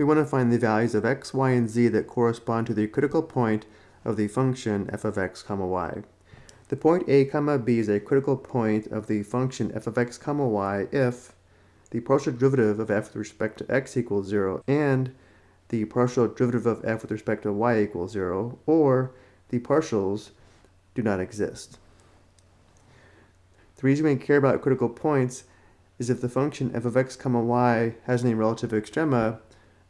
we want to find the values of x, y, and z that correspond to the critical point of the function f of x comma y. The point a comma b is a critical point of the function f of x comma y if the partial derivative of f with respect to x equals 0 and the partial derivative of f with respect to y equals 0 or the partials do not exist. The reason we care about critical points is if the function f of x comma y has any relative extrema,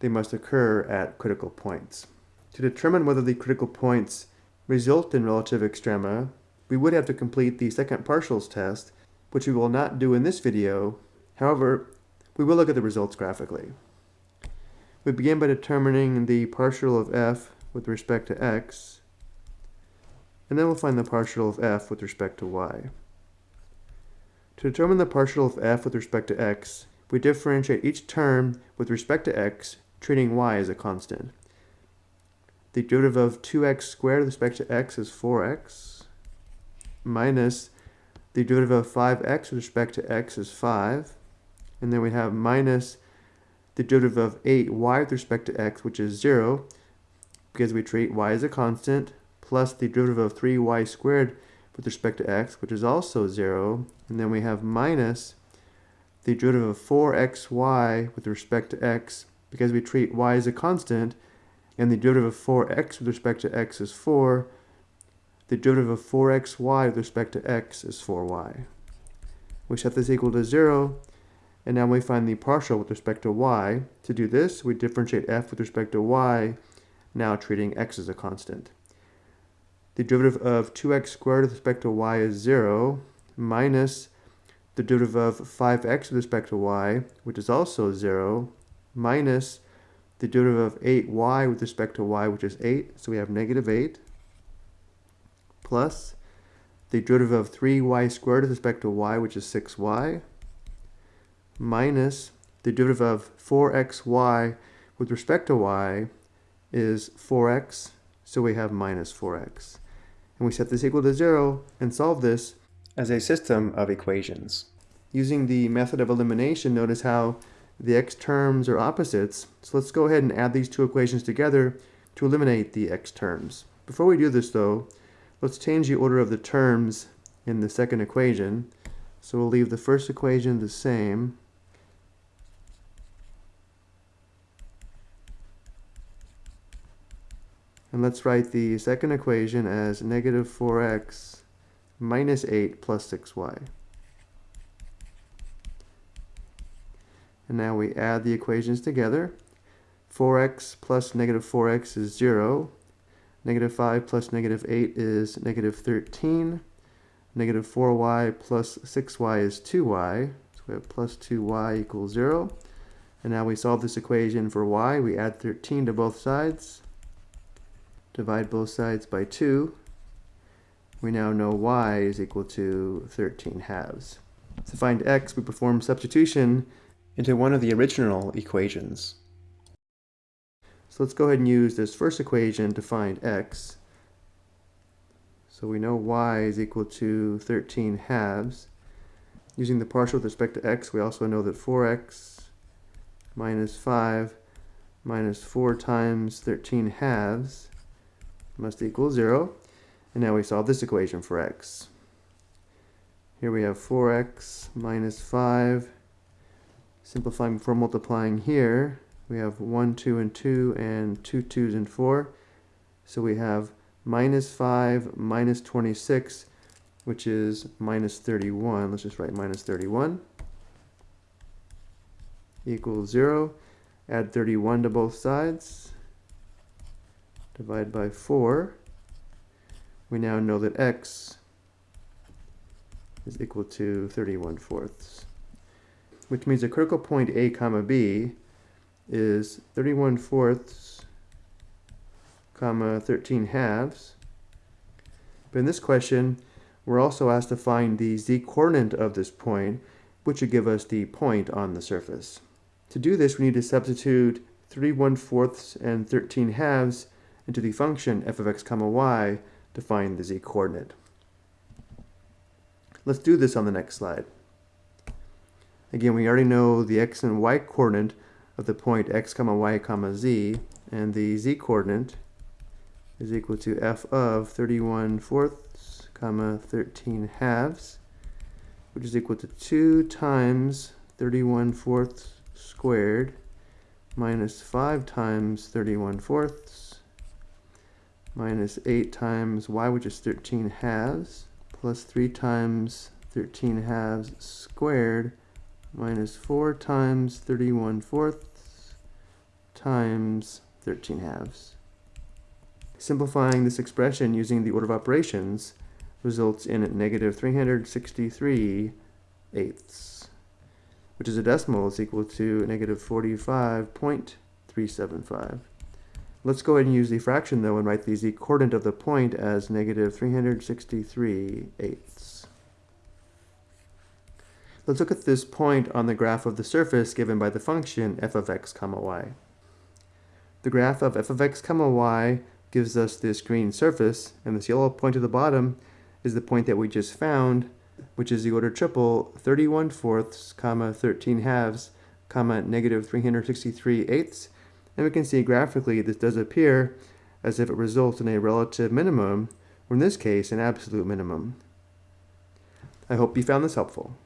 they must occur at critical points. To determine whether the critical points result in relative extrema, we would have to complete the second partials test, which we will not do in this video. However, we will look at the results graphically. We begin by determining the partial of f with respect to x, and then we'll find the partial of f with respect to y. To determine the partial of f with respect to x, we differentiate each term with respect to x treating y as a constant. The derivative of 2x squared with respect to x is 4x, minus the derivative of 5x with respect to x is 5, and then we have minus the derivative of 8y with respect to x, which is 0, because we treat y as a constant, plus the derivative of 3y squared with respect to x, which is also 0, and then we have minus the derivative of 4xy with respect to x, because we treat y as a constant, and the derivative of 4x with respect to x is 4, the derivative of 4xy with respect to x is 4y. We set this equal to 0, and now we find the partial with respect to y. To do this, we differentiate f with respect to y, now treating x as a constant. The derivative of 2x squared with respect to y is 0, minus the derivative of 5x with respect to y, which is also 0, minus the derivative of 8y with respect to y, which is 8, so we have negative 8, plus the derivative of 3y squared with respect to y, which is 6y, minus the derivative of 4xy with respect to y is 4x, so we have minus 4x. And we set this equal to 0 and solve this as a system of equations. Using the method of elimination, notice how the x terms are opposites, so let's go ahead and add these two equations together to eliminate the x terms. Before we do this though, let's change the order of the terms in the second equation. So we'll leave the first equation the same, And let's write the second equation as negative 4x minus 8 plus 6y. And now we add the equations together. 4x plus negative 4x is 0. Negative 5 plus negative 8 is negative 13. Negative 4y plus 6y is 2y. So we have plus 2y equals 0. And now we solve this equation for y. We add 13 to both sides divide both sides by 2, we now know y is equal to 13 halves. To find x, we perform substitution into one of the original equations. So let's go ahead and use this first equation to find x. So we know y is equal to 13 halves. Using the partial with respect to x, we also know that 4x minus 5 minus 4 times 13 halves must equal 0. And now we solve this equation for x. Here we have 4x minus 5. Simplifying before multiplying here, we have 1, 2, and 2, and 2 2's and 4. So we have minus 5 minus 26, which is minus 31. Let's just write minus 31 equals 0. Add 31 to both sides divide by 4, we now know that x is equal to 31 fourths, which means the critical point a comma b is 31 fourths comma 13 halves. But in this question, we're also asked to find the z-coordinate of this point, which would give us the point on the surface. To do this, we need to substitute 31 fourths and 13 halves into the function f of x comma y to find the z-coordinate. Let's do this on the next slide. Again, we already know the x and y coordinate of the point x comma y comma z, and the z coordinate is equal to f of 31 fourths comma 13 halves, which is equal to 2 times 31 fourths squared minus 5 times 31 fourths minus 8 times y, which is 13 halves, plus 3 times 13 halves squared minus 4 times 31 fourths times 13 halves. Simplifying this expression using the order of operations results in negative 363 eighths, which is a decimal is equal to negative 45.375. Let's go ahead and use the fraction though and write the z coordinate of the point as negative 363 eighths. Let's look at this point on the graph of the surface given by the function f of x comma y. The graph of f of x comma y gives us this green surface, and this yellow point at the bottom is the point that we just found, which is the order triple 31 fourths, comma 13 halves, comma negative 363 eighths, and we can see graphically this does appear as if it results in a relative minimum, or in this case, an absolute minimum. I hope you found this helpful.